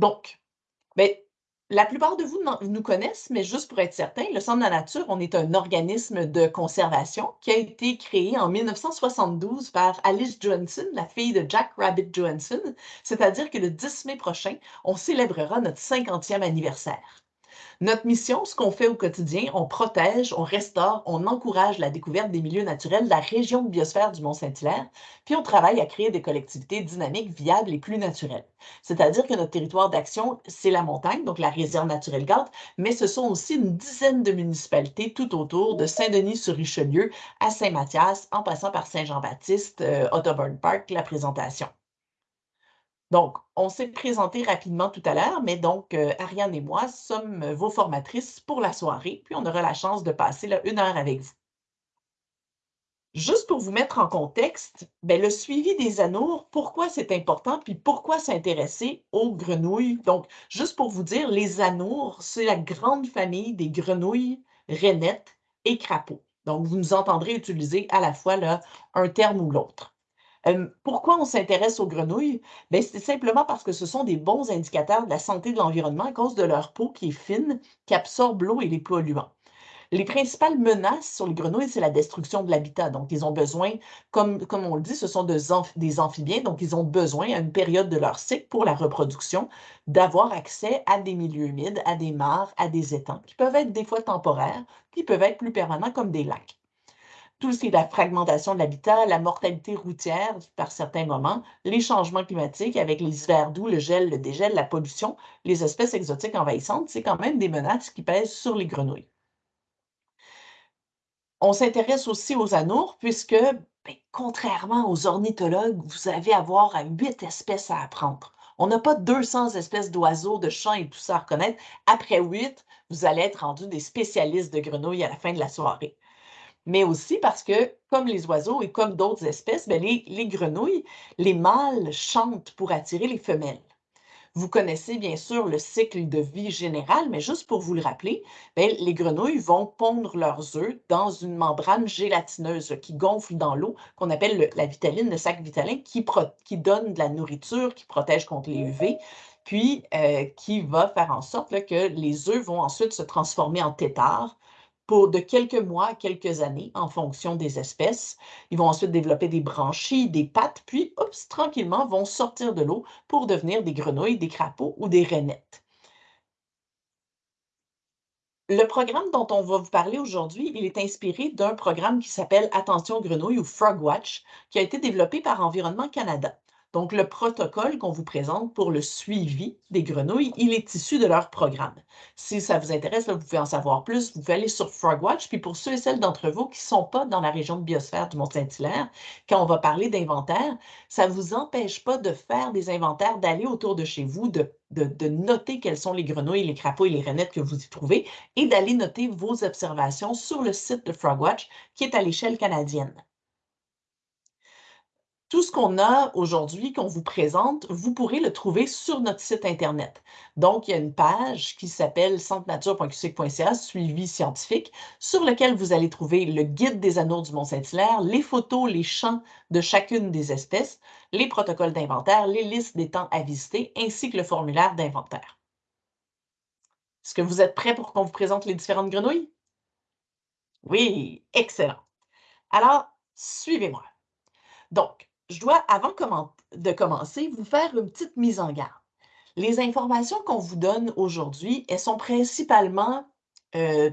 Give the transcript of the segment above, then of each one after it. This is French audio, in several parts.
Donc, ben, la plupart de vous nous connaissent, mais juste pour être certain, le Centre de la nature, on est un organisme de conservation qui a été créé en 1972 par Alice Johnson, la fille de Jack Rabbit Johnson. C'est-à-dire que le 10 mai prochain, on célébrera notre 50e anniversaire. Notre mission, ce qu'on fait au quotidien, on protège, on restaure, on encourage la découverte des milieux naturels de la région de biosphère du Mont-Saint-Hilaire, puis on travaille à créer des collectivités dynamiques, viables et plus naturelles. C'est-à-dire que notre territoire d'action, c'est la montagne, donc la réserve naturelle Garde, mais ce sont aussi une dizaine de municipalités tout autour, de Saint-Denis-sur-Richelieu à Saint-Mathias, en passant par Saint-Jean-Baptiste, euh, Park, la présentation. Donc, on s'est présenté rapidement tout à l'heure, mais donc, euh, Ariane et moi sommes vos formatrices pour la soirée, puis on aura la chance de passer une heure avec vous. Juste pour vous mettre en contexte, ben, le suivi des anours, pourquoi c'est important, puis pourquoi s'intéresser aux grenouilles? Donc, juste pour vous dire, les anours, c'est la grande famille des grenouilles, rainettes et crapauds. Donc, vous nous entendrez utiliser à la fois là, un terme ou l'autre pourquoi on s'intéresse aux grenouilles? Ben, c'est simplement parce que ce sont des bons indicateurs de la santé de l'environnement à cause de leur peau qui est fine, qui absorbe l'eau et les polluants. Les principales menaces sur les grenouilles, c'est la destruction de l'habitat. Donc, ils ont besoin, comme, comme on le dit, ce sont des amphibiens, donc ils ont besoin, à une période de leur cycle pour la reproduction, d'avoir accès à des milieux humides, à des mares, à des étangs, qui peuvent être des fois temporaires, qui peuvent être plus permanents comme des lacs tout ce qui est la fragmentation de l'habitat, la mortalité routière par certains moments, les changements climatiques avec les hivers doux, le gel, le dégel, la pollution, les espèces exotiques envahissantes, c'est quand même des menaces qui pèsent sur les grenouilles. On s'intéresse aussi aux anours puisque, ben, contrairement aux ornithologues, vous avez avoir à huit espèces à apprendre. On n'a pas 200 espèces d'oiseaux, de chants et tout ça à reconnaître. Après huit, vous allez être rendu des spécialistes de grenouilles à la fin de la soirée mais aussi parce que, comme les oiseaux et comme d'autres espèces, ben, les, grenouilles, les mâles chantent pour attirer les femelles. Vous connaissez bien sûr le cycle de vie général, mais juste pour vous le rappeler, ben, les grenouilles vont pondre leurs œufs dans une membrane gélatineuse qui gonfle dans l'eau, qu'on appelle la vitaline, le sac vitalin, qui, donne de la nourriture, qui protège contre les UV, puis euh, qui va faire en sorte que les œufs vont ensuite se transformer en têtards, de quelques mois à quelques années en fonction des espèces. Ils vont ensuite développer des branchies, des pattes, puis, oups, tranquillement, vont sortir de l'eau pour devenir des grenouilles, des crapauds ou des rainettes. Le programme dont on va vous parler aujourd'hui, il est inspiré d'un programme qui s'appelle Attention Grenouille ou Frogwatch, qui a été développé par Environnement Canada. Donc, le protocole qu'on vous présente pour le suivi des grenouilles, il est issu de leur programme. Si ça vous intéresse, vous pouvez en savoir plus, vous pouvez aller sur Frogwatch. Puis pour ceux et celles d'entre vous qui ne sont pas dans la région de biosphère du Mont-Saint-Hilaire, quand on va parler d'inventaire, ça ne vous empêche pas de faire des inventaires, d'aller autour de chez vous, de, de noter quelles sont les grenouilles, les crapauds et les rainettes que vous y trouvez et d'aller noter vos observations sur le site de Frogwatch qui est à l'échelle canadienne. Tout ce qu'on a aujourd'hui, qu'on vous présente, vous pourrez le trouver sur notre site Internet. Donc, il y a une page qui s'appelle centrenature.qc.ca, suivi scientifique, sur lequel vous allez trouver le guide des anneaux du Mont-Saint-Hilaire, les photos, les champs de chacune des espèces, les protocoles d'inventaire, les listes des temps à visiter, ainsi que le formulaire d'inventaire. Est-ce que vous êtes prêts pour qu'on vous présente les différentes grenouilles? Oui, excellent. Alors, suivez-moi. Donc, je dois, avant de commencer, vous faire une petite mise en garde. Les informations qu'on vous donne aujourd'hui, elles sont principalement euh,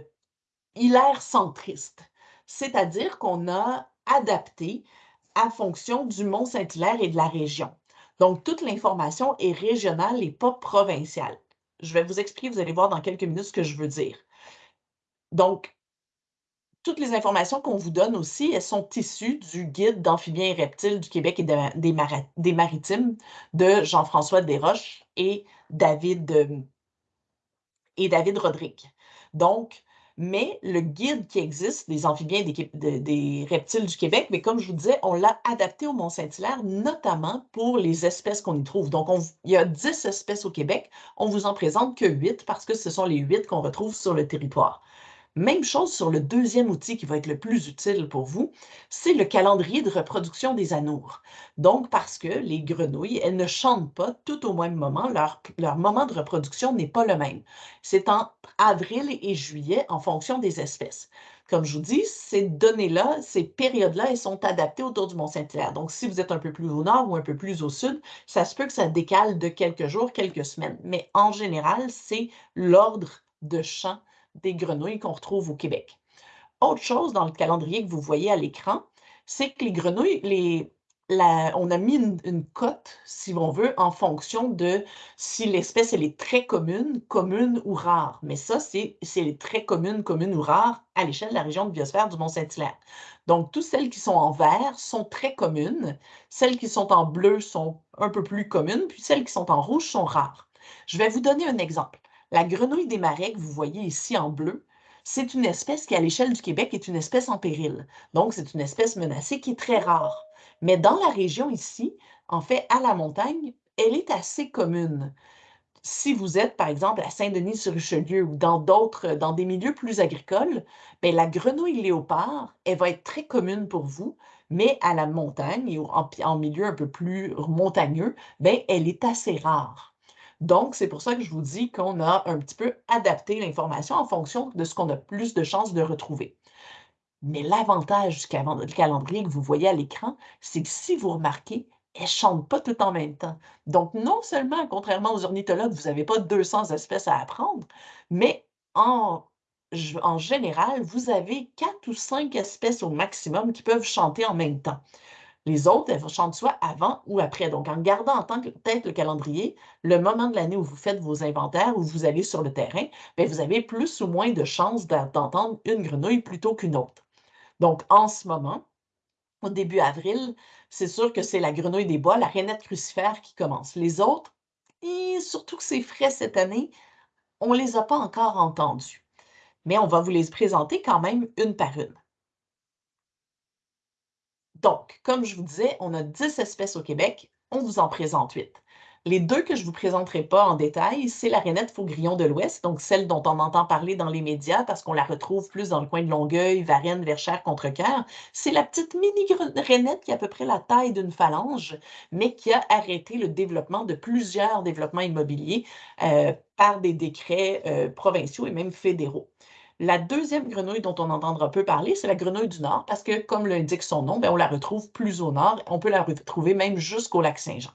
hilaire-centristes, c'est-à-dire qu'on a adapté à fonction du Mont-Saint-Hilaire et de la région. Donc, toute l'information est régionale et pas provinciale. Je vais vous expliquer, vous allez voir dans quelques minutes ce que je veux dire. Donc, toutes les informations qu'on vous donne aussi, elles sont issues du guide d'amphibiens et reptiles du Québec et des, maritimes de Jean-François Desroches et David, euh, et David Rodrigue. Donc, mais le guide qui existe des amphibiens et des, reptiles du Québec, mais comme je vous disais, on l'a adapté au Mont-Saint-Hilaire, notamment pour les espèces qu'on y trouve. Donc, il y a 10 espèces au Québec. On vous en présente que 8 parce que ce sont les 8 qu'on retrouve sur le territoire. Même chose sur le deuxième outil qui va être le plus utile pour vous, c'est le calendrier de reproduction des anours. Donc, parce que les grenouilles, elles ne chantent pas tout au même moment, leur, leur moment de reproduction n'est pas le même. C'est en avril et juillet en fonction des espèces. Comme je vous dis, ces données-là, ces périodes-là, elles sont adaptées autour du Mont-Saint-Hilaire. Donc, si vous êtes un peu plus au nord ou un peu plus au sud, ça se peut que ça décale de quelques jours, quelques semaines. Mais en général, c'est l'ordre de chant des grenouilles qu'on retrouve au Québec. Autre chose dans le calendrier que vous voyez à l'écran, c'est que les grenouilles, les, on a mis une, cote, si on veut, en fonction de si l'espèce est très commune, commune ou rare. Mais ça, c'est est très commune, commune ou rare à l'échelle de la région de biosphère du Mont-Saint-Hilaire. Donc, toutes celles qui sont en vert sont très communes, celles qui sont en bleu sont un peu plus communes, puis celles qui sont en rouge sont rares. Je vais vous donner un exemple. La grenouille des marais que vous voyez ici en bleu, c'est une espèce qui, à l'échelle du Québec, est une espèce en péril. Donc, c'est une espèce menacée qui est très rare. Mais dans la région ici, en fait, à la montagne, elle est assez commune. Si vous êtes, par exemple, à Saint-Denis-sur-Richelieu ou dans d'autres, dans des milieux plus agricoles, bien, la grenouille léopard, elle va être très commune pour vous, mais à la montagne et en, en milieu un peu plus montagneux, bien, elle est assez rare. Donc, c'est pour ça que je vous dis qu'on a un petit peu adapté l'information en fonction de ce qu'on a plus de chances de retrouver. Mais l'avantage du calendrier que vous voyez à l'écran, c'est que si vous remarquez, elles ne chantent pas tout en même temps. Donc, non seulement, contrairement aux ornithologues, vous n'avez pas 200 espèces à apprendre, mais en, en général, vous avez 4 ou 5 espèces au maximum qui peuvent chanter en même temps. Les autres, elles chantent soit avant ou après. Donc, en gardant en tant que tête le calendrier, le moment de l'année où vous faites vos inventaires, où vous allez sur le terrain, bien, vous avez plus ou moins de chances d'entendre une grenouille plutôt qu'une autre. Donc, en ce moment, au début avril, c'est sûr que c'est la grenouille des bois, la rainette crucifère qui commence. Les autres, et surtout que c'est frais cette année, on ne les a pas encore entendus. Mais on va vous les présenter quand même une par une. Donc, comme je vous disais, on a 10 espèces au Québec, on vous en présente 8. Les deux que je ne vous présenterai pas en détail, c'est la rainette faugrillon de l'Ouest, donc celle dont on entend parler dans les médias parce qu'on la retrouve plus dans le coin de Longueuil, Varennes, Verchères, Contrecoeur. C'est la petite mini rainette qui a à peu près la taille d'une phalange, mais qui a arrêté le développement de plusieurs développements immobiliers euh, par des décrets euh, provinciaux et même fédéraux. La deuxième grenouille dont on entendra peu parler, c'est la grenouille du Nord, parce que, comme l'indique son nom, ben, on la retrouve plus au nord. On peut la retrouver même jusqu'au lac Saint-Jean.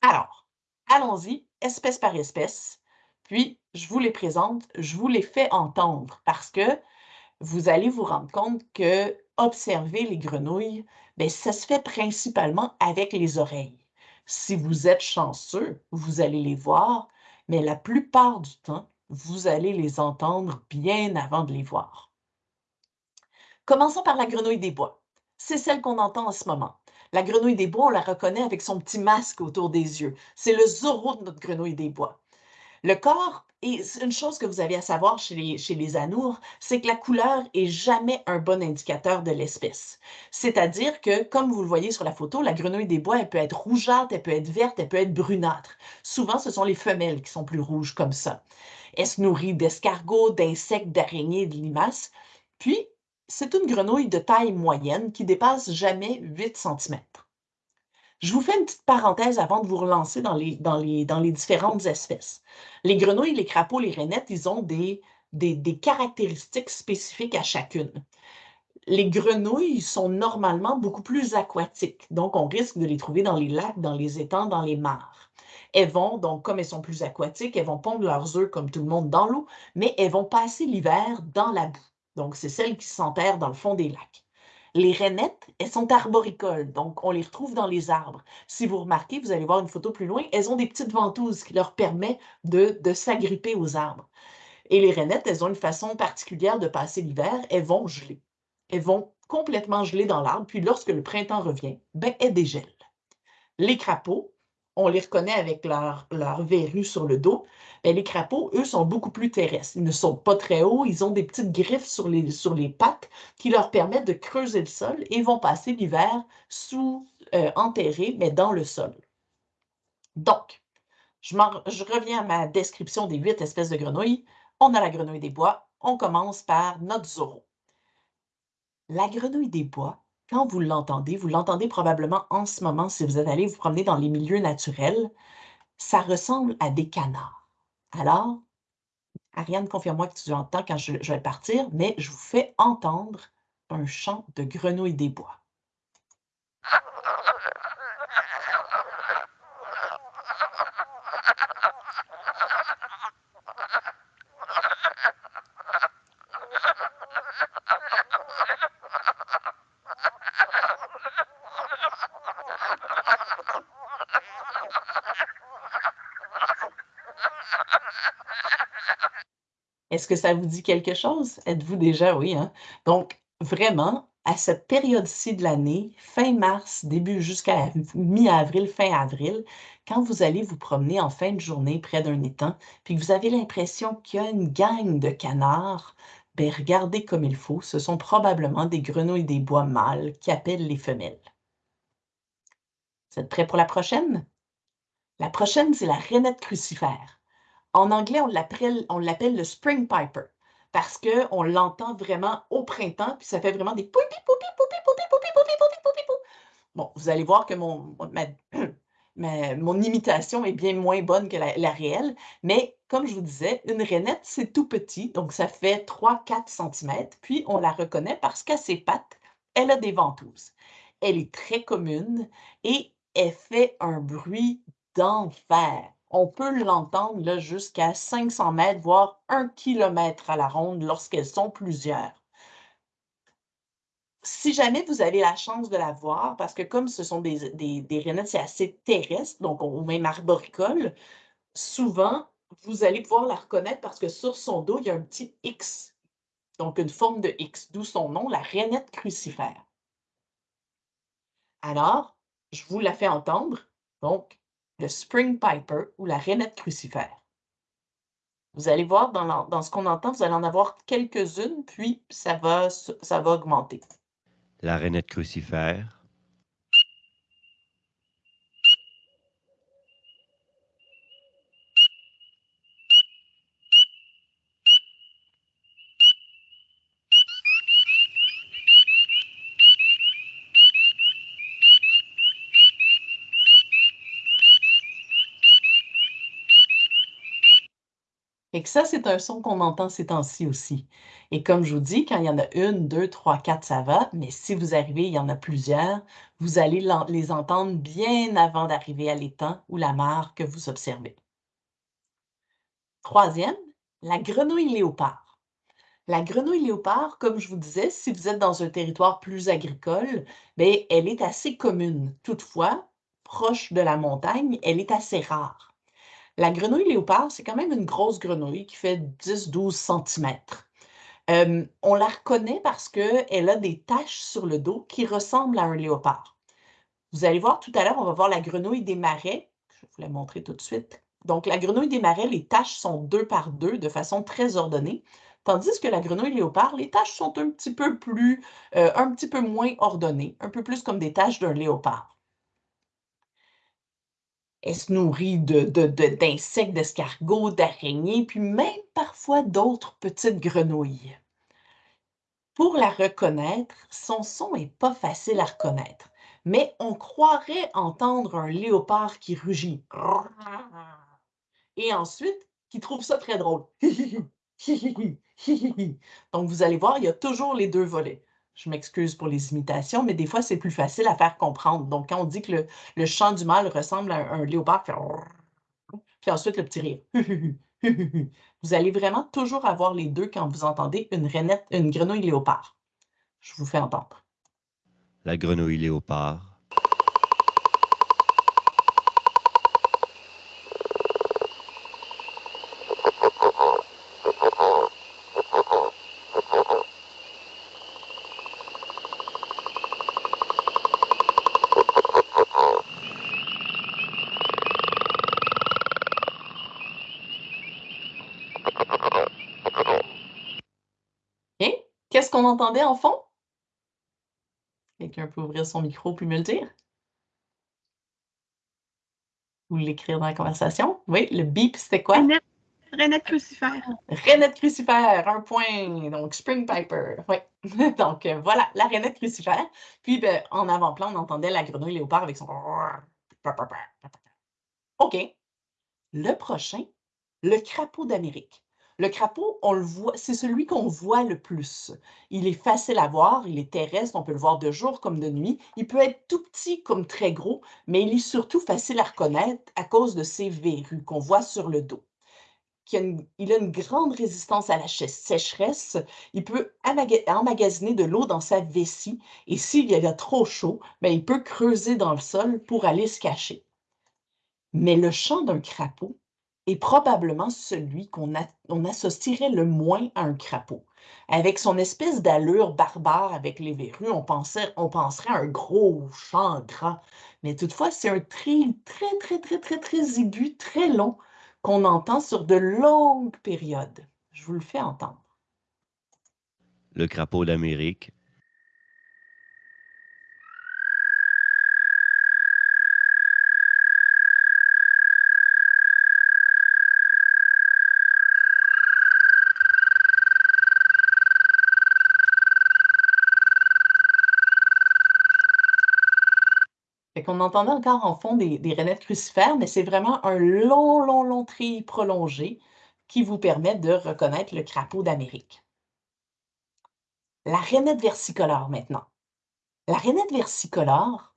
Alors, allons-y, espèce par espèce. Puis, je vous les présente, je vous les fais entendre, parce que vous allez vous rendre compte que observer les grenouilles, bien, ça se fait principalement avec les oreilles. Si vous êtes chanceux, vous allez les voir, mais la plupart du temps, vous allez les entendre bien avant de les voir. Commençons par la grenouille des bois. C'est celle qu'on entend en ce moment. La grenouille des bois, on la reconnaît avec son petit masque autour des yeux. C'est le Zorro de notre grenouille des bois. Le corps, et une chose que vous avez à savoir chez les, chez anours, c'est que la couleur est jamais un bon indicateur de l'espèce. C'est-à-dire que, comme vous le voyez sur la photo, la grenouille des bois, elle peut être rougeâtre, elle peut être verte, elle peut être brunâtre. Souvent, ce sont les femelles qui sont plus rouges comme ça. Elle se nourrit d'escargots, d'insectes, d'araignées, de limaces? Puis, c'est une grenouille de taille moyenne qui dépasse jamais 8 cm. Je vous fais une petite parenthèse avant de vous relancer dans les, différentes espèces. Les grenouilles, les crapauds, les rainettes, ils ont des, des, des caractéristiques spécifiques à chacune. Les grenouilles sont normalement beaucoup plus aquatiques, donc on risque de les trouver dans les lacs, dans les étangs, dans les mares. Elles vont, donc comme elles sont plus aquatiques, elles vont pondre leurs œufs comme tout le monde dans l'eau, mais elles vont passer l'hiver dans la boue. Donc c'est celles qui s'enterrent dans le fond des lacs. Les rainettes, elles sont arboricoles, donc on les retrouve dans les arbres. Si vous remarquez, vous allez voir une photo plus loin, elles ont des petites ventouses qui leur permettent de, s'agripper aux arbres. Et les rainettes, elles ont une façon particulière de passer l'hiver, elles vont geler. Elles vont complètement geler dans l'arbre, puis lorsque le printemps revient, ben, elles dégèlent. Les crapauds, on les reconnaît avec leur, leur sur le dos. Ben, les crapauds, eux, sont beaucoup plus terrestres. Ils ne sont pas très hauts, ils ont des petites griffes sur les, sur les pattes qui leur permettent de creuser le sol et vont passer l'hiver sous, euh, enterrés, mais dans le sol. Donc, je, je reviens à ma description des huit espèces de grenouilles. On a la grenouille des bois, on commence par notre Zorro. La grenouille des bois, quand vous l'entendez, vous l'entendez probablement en ce moment si vous êtes allé vous promener dans les milieux naturels, ça ressemble à des canards. Alors, Ariane, confirme-moi que tu entends quand je, je vais partir, mais je vous fais entendre un chant de grenouille des bois. Est-ce que ça vous dit quelque chose? Êtes-vous déjà oui, hein? Donc, vraiment, à cette période-ci de l'année, fin mars, début jusqu'à mi-avril, fin avril, quand vous allez vous promener en fin de journée près d'un étang, puis que vous avez l'impression qu'il y a une gang de canards, bien, regardez comme il faut, ce sont probablement des grenouilles des bois mâles qui appellent les femelles. Vous êtes prêts pour la prochaine? La prochaine, c'est la rainette crucifère. En anglais, on l'appelle le spring piper parce qu'on l'entend vraiment au printemps, puis ça fait vraiment des poupi, poupi, poupi, poupi, poupi, poupi, poupi, poupi, poupi. Bon, vous allez voir que mon, imitation est bien moins bonne que la, la, réelle, mais comme je vous disais, une rainette, c'est tout petit, donc ça fait 3-4 cm, puis on la reconnaît parce qu'à ses pattes, elle a des ventouses. Elle est très commune et elle fait un bruit d'enfer on peut l'entendre jusqu'à 500 mètres, voire 1 km à la ronde lorsqu'elles sont plusieurs. Si jamais vous avez la chance de la voir, parce que comme ce sont des, des, c'est assez terrestre, donc au même arboricole, souvent, vous allez pouvoir la reconnaître parce que sur son dos, il y a un petit X, donc une forme de X, d'où son nom, la rainette crucifère. Alors, je vous la fais entendre. Donc, le Spring Piper ou la rainette crucifère. Vous allez voir dans, dans ce qu'on entend, vous allez en avoir quelques-unes, puis ça va, ça va augmenter. La rainette crucifère. Ça, c'est un son qu'on entend ces temps-ci aussi. Et comme je vous dis, quand il y en a une, deux, trois, quatre, ça va, mais si vous arrivez, il y en a plusieurs, vous allez les entendre bien avant d'arriver à l'étang ou la mare que vous observez. Troisième, la grenouille léopard. La grenouille léopard, comme je vous disais, si vous êtes dans un territoire plus agricole, bien, elle est assez commune. Toutefois, proche de la montagne, elle est assez rare. La grenouille léopard, c'est quand même une grosse grenouille qui fait 10-12 cm. on la reconnaît parce qu'elle a des taches sur le dos qui ressemblent à un léopard. Vous allez voir tout à l'heure, on va voir la grenouille des marais. Je vais vous la montrer tout de suite. Donc, la grenouille des marais, les taches sont deux par deux de façon très ordonnée. Tandis que la grenouille léopard, les taches sont un petit peu plus, euh, un petit peu moins ordonnées, un peu plus comme des taches d'un léopard. Elle se nourrit d'insectes, d'escargots, d'araignées, puis même parfois d'autres petites grenouilles? Pour la reconnaître, son son n'est pas facile à reconnaître, mais on croirait entendre un léopard qui rugit. Et ensuite, qui trouve ça très drôle. Donc, vous allez voir, il y a toujours les deux volets. Je m'excuse pour les imitations, mais des fois, c'est plus facile à faire comprendre. Donc, quand on dit que le, chant du mâle ressemble à un, léopard, puis ensuite le petit rire. vous allez vraiment toujours avoir les deux quand vous entendez une, une grenouille léopard. Je vous fais entendre. La grenouille léopard entendait en fond? Quelqu'un peut ouvrir son micro puis me le dire? Ou l'écrire dans la conversation? Oui, le beep, c'était quoi? Renette crucifère. Renette crucifère, un point. Donc, Spring Piper. Oui. donc, euh, voilà, la renette crucifère. Puis, ben, en avant-plan, on entendait la grenouille léopard avec son. OK. Le prochain, le crapaud d'Amérique. Le crapaud, on le voit, c'est celui qu'on voit le plus. Il est facile à voir, il est terrestre, on peut le voir de jour comme de nuit. Il peut être tout petit comme très gros, mais il est surtout facile à reconnaître à cause de ses verrues qu'on voit sur le dos. Il a une grande résistance à la sécheresse. Il peut emmagasiner de l'eau dans sa vessie et s'il y a trop chaud, ben, il peut creuser dans le sol pour aller se cacher. Mais le chant d'un crapaud, est probablement celui qu'on associerait le moins à un crapaud. Avec son espèce d'allure barbare avec les verrues, on, penserait à un gros chant gras. Mais toutefois, c'est un tri très, très, très, très, très aigu, très long, qu'on entend sur de longues périodes. Je vous le fais entendre. Le crapaud d'Amérique qu'on entendait encore en fond des, des rainettes crucifères, mais c'est vraiment un long, long, long tri prolongé qui vous permet de reconnaître le crapaud d'Amérique. La rainette versicolore maintenant. La rainette versicolore,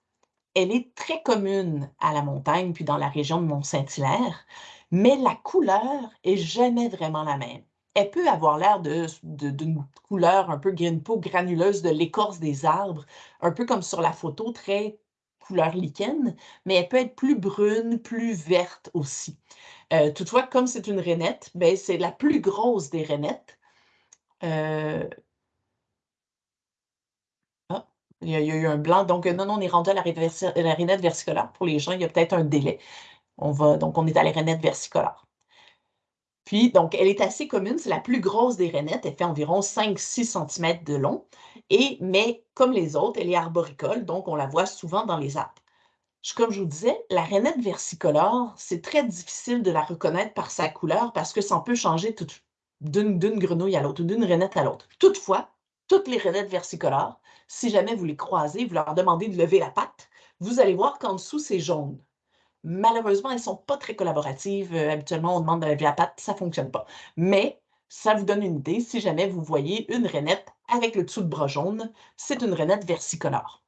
elle est très commune à la montagne puis dans la région de Mont-Saint-Hilaire, mais la couleur est jamais vraiment la même. Elle peut avoir l'air d'une couleur un peu peau granuleuse de l'écorce des arbres, un peu comme sur la photo, très couleur lichen, mais elle peut être plus brune, plus verte aussi. Euh, toutefois, comme c'est une rainette, ben, c'est la plus grosse des rainettes. Euh, ah, il y, a, eu un blanc. Donc, non, non, on est rendu à la, la rainette versicolare. Pour les gens, il y a peut-être un délai. On va, donc, on est à la rainette versicolare. Puis, donc, elle est assez commune, c'est la plus grosse des rainettes, elle fait environ 5-6 cm de long, et, mais comme les autres, elle est arboricole, donc on la voit souvent dans les arbres. Comme je vous disais, la rainette versicolore, c'est très difficile de la reconnaître par sa couleur parce que ça peut changer d'une grenouille à l'autre, d'une rainette à l'autre. Toutefois, toutes les rainettes versicolores, si jamais vous les croisez, vous leur demandez de lever la patte, vous allez voir qu'en dessous, c'est jaune. Malheureusement, elles ne sont pas très collaboratives. Euh, habituellement, on demande de la patte, ça ne fonctionne pas. Mais ça vous donne une idée si jamais vous voyez une rainette avec le dessous de bras jaune, c'est une rainette versicolore.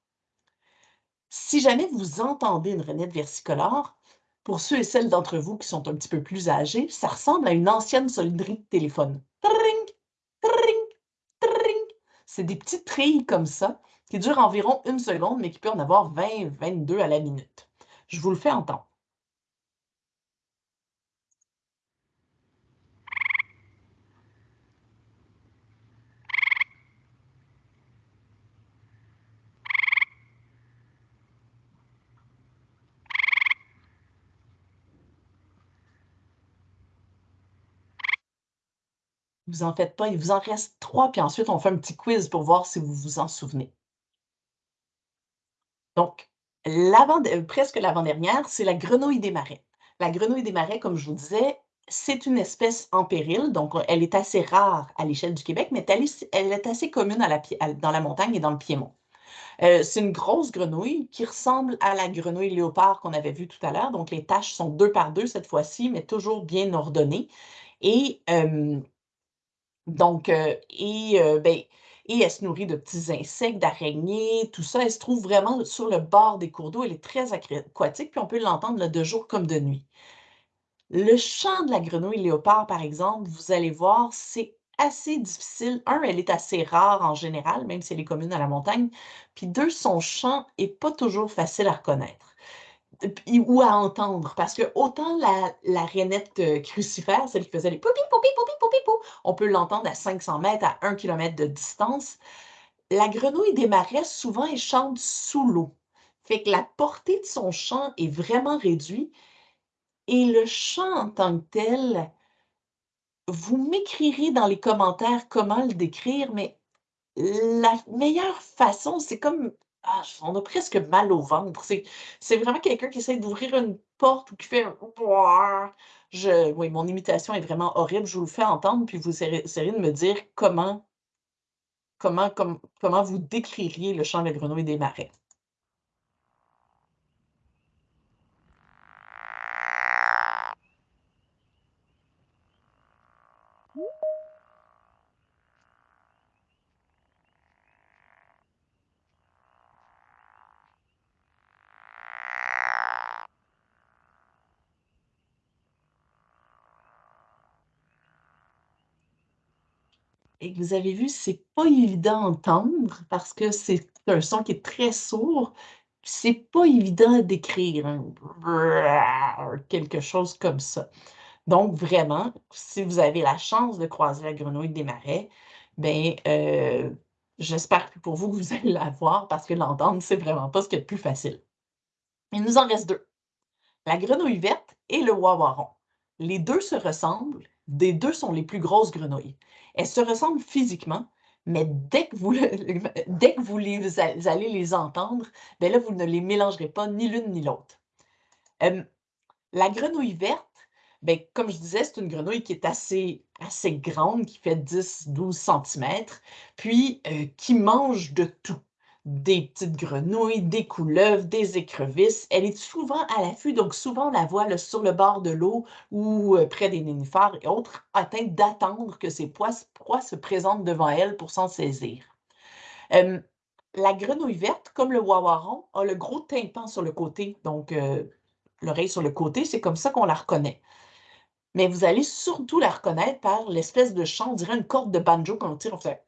Si jamais vous entendez une rainette versicolore, pour ceux et celles d'entre vous qui sont un petit peu plus âgés, ça ressemble à une ancienne sonnerie de téléphone. C'est des petites trilles comme ça qui durent environ une seconde, mais qui peuvent en avoir 20, 22 à la minute. Je vous le fais entendre. Vous en faites pas, il vous en reste trois, puis ensuite on fait un petit quiz pour voir si vous vous en souvenez. Donc, euh, presque l'avant-dernière, c'est la grenouille des marais. La grenouille des marais, comme je vous disais, c'est une espèce en péril, donc elle est assez rare à l'échelle du Québec, mais elle est assez commune dans la montagne et dans le Piémont. Euh, c'est une grosse grenouille qui ressemble à la grenouille léopard qu'on avait vue tout à l'heure. Donc, les taches sont deux par deux cette fois-ci, mais toujours bien ordonnées. Et euh, donc, euh, et, euh, ben, et elle se nourrit de petits insectes, d'araignées, tout ça. Elle se trouve vraiment sur le bord des cours d'eau. Elle est très aquatique, puis on peut l'entendre de jour comme de nuit. Le chant de la grenouille léopard, par exemple, vous allez voir, c'est assez difficile. Un, elle est assez rare en général, même si elle est commune à la montagne. Puis deux, son chant n'est pas toujours facile à reconnaître ou à entendre, parce que autant la, la rainette euh, crucifère, celle qui faisait les poupi, poupi, poupi, poupi, pou, on peut l'entendre à 500 mètres, à 1 km de distance. La grenouille des marais, souvent, elle chante sous l'eau. Fait que la portée de son chant est vraiment réduite. Et le chant en tant que tel, vous m'écrirez dans les commentaires comment le décrire, mais la meilleure façon, c'est comme ah, on a presque mal au ventre. C'est vraiment quelqu'un qui essaie d'ouvrir une porte ou qui fait Je, oui, mon imitation est vraiment horrible. Je vous le fais entendre, puis vous essayerez de me dire comment, comment, comment vous décririez le chant des grenouilles des marais. Et vous avez vu, c'est pas évident à entendre parce que c'est un son qui est très sourd. C'est pas évident à décrire, hein. quelque chose comme ça. Donc vraiment, si vous avez la chance de croiser la grenouille des marais, ben, euh, j'espère que pour vous, vous allez la voir parce que l'entendre, c'est vraiment pas ce qui est le plus facile. Il nous en reste deux. La grenouille verte et le wawaron. Les deux se ressemblent, des deux sont les plus grosses grenouilles. Elles se ressemblent physiquement, mais dès que vous, allez les entendre, ben vous ne les mélangerez pas ni l'une ni l'autre. la grenouille verte, ben, comme je disais, c'est une grenouille qui est assez, assez grande, qui fait 10-12 cm, puis euh, qui mange de tout des petites grenouilles, des couleuvres, des écrevisses. Elle est souvent à l'affût, donc souvent on la voit sur le bord de l'eau ou euh, près des nénuphars et autres, atteinte d'attendre que ces proies, se présentent devant elle pour s'en saisir. la grenouille verte, comme le wawaron, a le gros tympan sur le côté, donc euh, l'oreille sur le côté, c'est comme ça qu'on la reconnaît. Mais vous allez surtout la reconnaître par l'espèce de chant, on dirait une corde de banjo quand on tire, on fait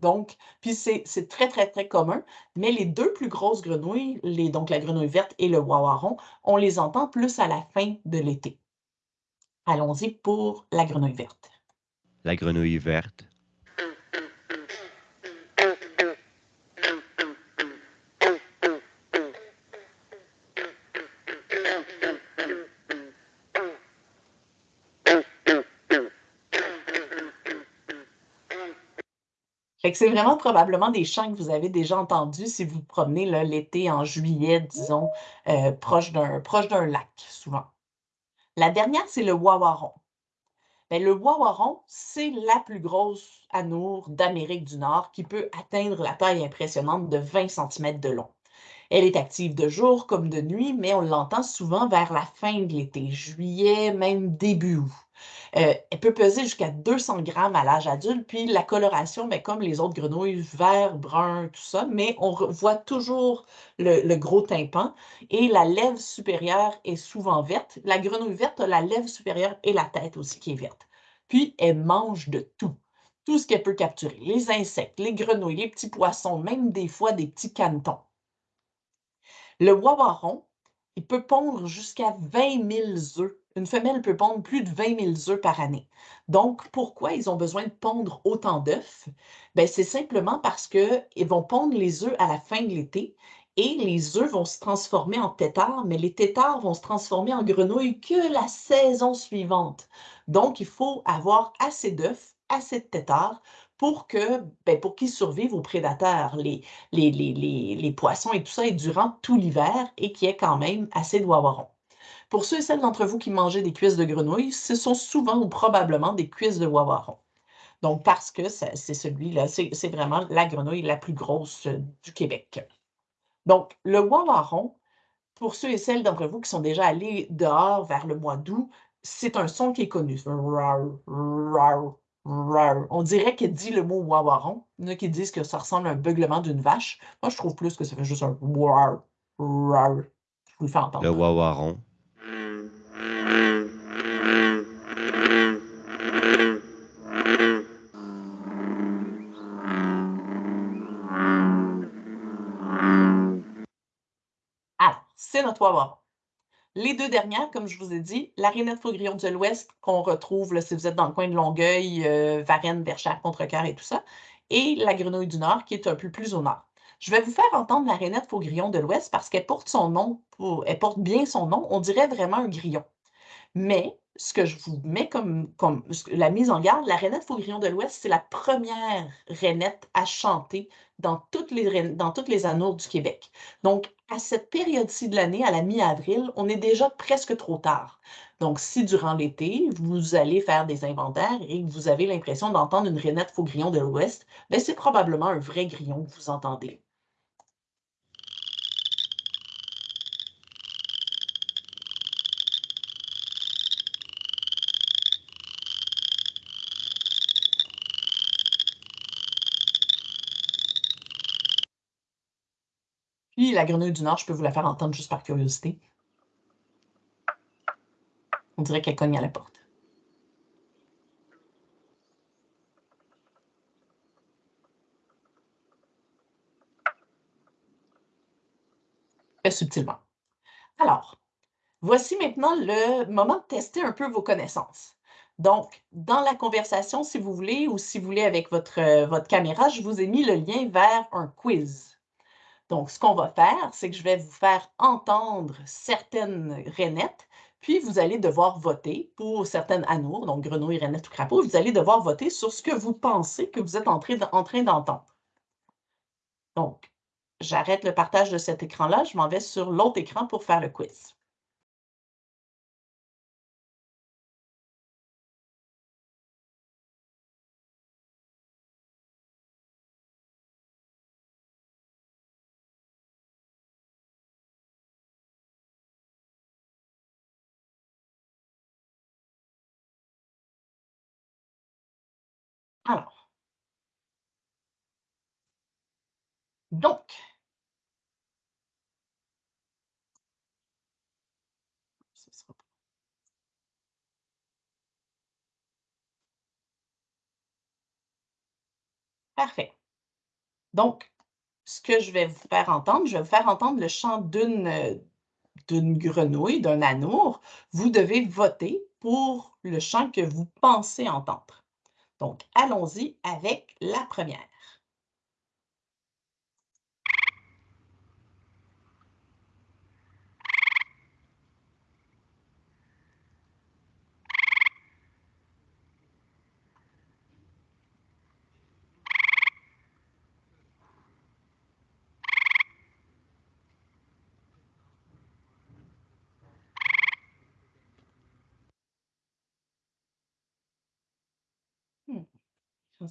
donc, puis c'est très, très, très commun, mais les deux plus grosses grenouilles, les, donc la grenouille verte et le wawaron, on les entend plus à la fin de l'été. Allons-y pour la grenouille verte. La grenouille verte c'est vraiment probablement des chants que vous avez déjà entendus si vous promenez l'été en juillet, disons, euh, proche d'un lac, souvent. La dernière, c'est le wawaron. Ben, le wawaron, c'est la plus grosse anoure d'Amérique du Nord qui peut atteindre la taille impressionnante de 20 cm de long. Elle est active de jour comme de nuit, mais on l'entend souvent vers la fin de l'été, juillet, même début août. Euh, elle peut peser jusqu'à 200 grammes à l'âge adulte, puis la coloration, mais comme les autres grenouilles, vert, brun, tout ça, mais on voit toujours le, gros tympan et la lèvre supérieure est souvent verte. La grenouille verte a la lèvre supérieure et la tête aussi qui est verte. Puis elle mange de tout tout ce qu'elle peut capturer, les insectes, les grenouilles, les petits poissons, même des fois des petits canetons. Le wawaron, il peut pondre jusqu'à 20 000 œufs une femelle peut pondre plus de 20 000 œufs par année. Donc, pourquoi ils ont besoin de pondre autant d'œufs? Ben, c'est simplement parce qu'ils vont pondre les œufs à la fin de l'été et les œufs vont se transformer en têtards, mais les têtards vont se transformer en grenouilles que la saison suivante. Donc, il faut avoir assez d'œufs, assez de têtards pour que ben, pour qu'ils survivent aux prédateurs, les, les, les, poissons et tout ça, et durant tout l'hiver, et qu'il y ait quand même assez de wawarons. Pour ceux et celles d'entre vous qui mangez des cuisses de grenouille, ce sont souvent ou probablement des cuisses de wawaron. Donc, parce que c'est celui-là, c'est vraiment la grenouille la plus grosse euh, du Québec. Donc, le wawaron, pour ceux et celles d'entre vous qui sont déjà allés dehors vers le mois d'août, c'est un son qui est connu. On dirait qu'il dit le mot wawaron. Il y en a qui disent que ça ressemble à un beuglement d'une vache. Moi, je trouve plus que ça fait juste un. Je vous le fais entendre. Le wawaron. Les deux dernières, comme je vous ai dit, la rainette faugrillon de l'Ouest, qu'on retrouve si vous êtes dans le coin de Longueuil, euh, Varennes, Verchères, Contrecoeur et tout ça, et la grenouille du Nord, qui est un peu plus au nord. Je vais vous faire entendre la rainette faugrillon de l'Ouest parce qu'elle porte son nom, elle porte bien son nom, on dirait vraiment un grillon. Mais ce que je vous mets comme, la mise en garde, la rainette faugrillon de l'Ouest, c'est la première rainette à chanter dans toutes les, dans du Québec. Donc, à cette période-ci de l'année, à la mi-avril, on est déjà presque trop tard. Donc, si durant l'été, vous allez faire des inventaires et que vous avez l'impression d'entendre une rainette faux-grillon de l'Ouest, ben, c'est probablement un vrai grillon que vous entendez. La grenouille du Nord, je peux vous la faire entendre juste par curiosité. On dirait qu'elle cogne à la porte. Très subtilement. Alors, voici maintenant le moment de tester un peu vos connaissances. Donc, dans la conversation, si vous voulez, ou si vous voulez avec votre, votre caméra, je vous ai mis le lien vers un quiz. Donc, ce qu'on va faire, c'est que je vais vous faire entendre certaines rainettes, puis vous allez devoir voter pour certaines anours, donc grenouilles, rainettes ou crapauds. Vous allez devoir voter sur ce que vous pensez que vous êtes en train d'entendre. Donc, j'arrête le partage de cet écran-là. Je m'en vais sur l'autre écran pour faire le quiz. Donc. Parfait. Donc, ce que je vais vous faire entendre, je vais vous faire entendre le chant d'une d'une grenouille, d'un anour. Vous devez voter pour le chant que vous pensez entendre. Donc, allons-y avec la première.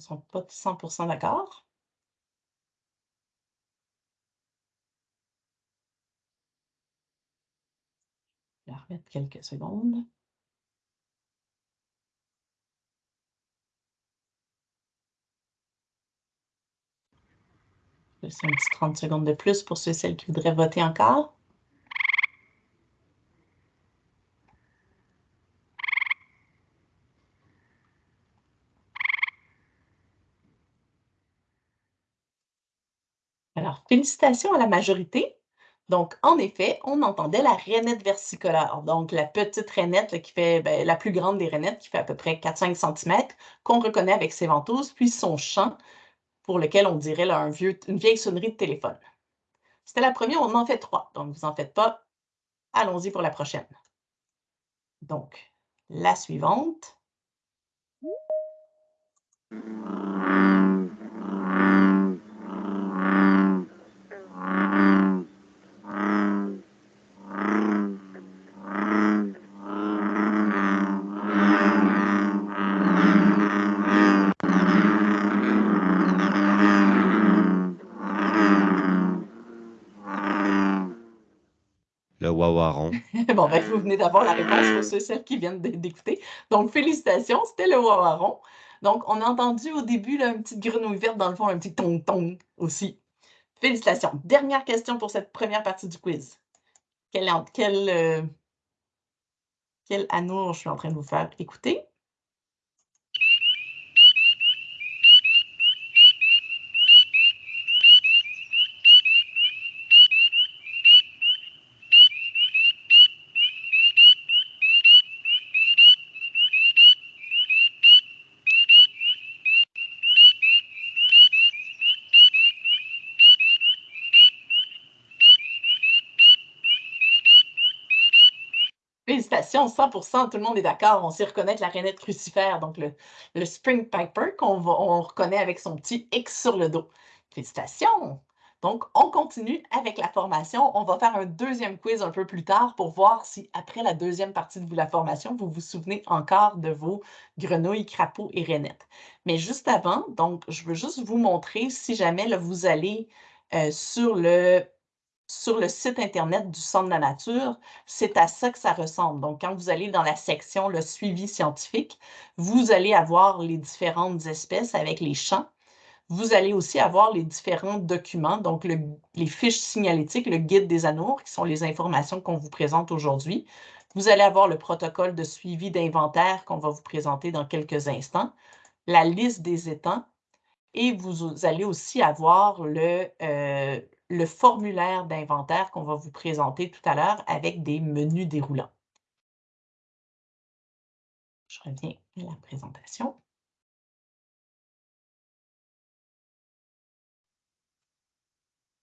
Ne sont pas 100% d'accord? Je vais remettre quelques secondes. Je laisse un petit 30 secondes de plus pour ceux et celles qui voudraient voter encore. Alors, félicitations à la majorité. Donc, en effet, on entendait la rainette versicolare, donc la petite rainette qui fait ben, la plus grande des rainettes, qui fait à peu près 4-5 cm, qu'on reconnaît avec ses ventouses, puis son chant, pour lequel on dirait un vieux, une vieille sonnerie de téléphone. C'était la première, on en fait trois, donc vous n'en faites pas. Allons-y pour la prochaine. Donc, la suivante. bon, ben, vous venez d'avoir la réponse pour ceux celles qui viennent d'écouter. Donc, félicitations, c'était le wawaron. Donc, on a entendu au début là, une petite grenouille verte dans le fond, un petit tong-tong aussi. Félicitations. Dernière question pour cette première partie du quiz. Quel, quel, euh, quel je suis en train de vous faire écouter? Félicitations, 100% tout le monde est d'accord. On sait reconnaître la rainette crucifère, donc le, Spring Piper qu'on on reconnaît avec son petit X sur le dos. Félicitations! Donc, on continue avec la formation. On va faire un deuxième quiz un peu plus tard pour voir si, après la deuxième partie de la formation, vous vous souvenez encore de vos grenouilles, crapauds et rainettes. Mais juste avant, donc, je veux juste vous montrer, si jamais vous allez euh, sur le sur le site Internet du Centre de la nature, c'est à ça que ça ressemble. Donc, quand vous allez dans la section le suivi scientifique, vous allez avoir les différentes espèces avec les champs. Vous allez aussi avoir les différents documents, donc les fiches signalétiques, le guide des anours, qui sont les informations qu'on vous présente aujourd'hui. Vous allez avoir le protocole de suivi d'inventaire qu'on va vous présenter dans quelques instants, la liste des étangs, et vous allez aussi avoir le, euh, le formulaire d'inventaire qu'on va vous présenter tout à l'heure avec des menus déroulants. Je reviens à la présentation.